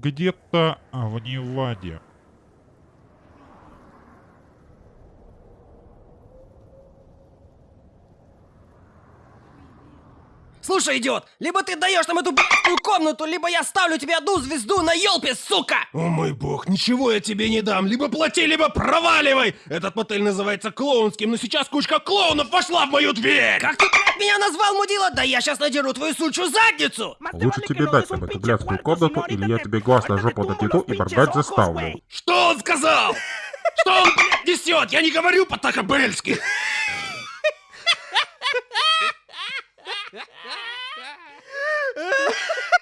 где-то в Неваде. Слушай, идиот, либо ты даешь нам эту б***ную комнату, либо я ставлю тебе одну звезду на елпе, сука! О мой бог, ничего я тебе не дам. Либо плати, либо проваливай. Этот мотель называется клоунским, но сейчас кучка клоунов вошла в мою дверь. Как ты, меня назвал, мудила? Да я сейчас надеру твою сучью задницу! Лучше тебе дать нам эту блядскую комнату, или я тебе глаз на жопу надену и моргать заставлю. Что он сказал? Что он, блядь, несет? Я не говорю по-такабельски.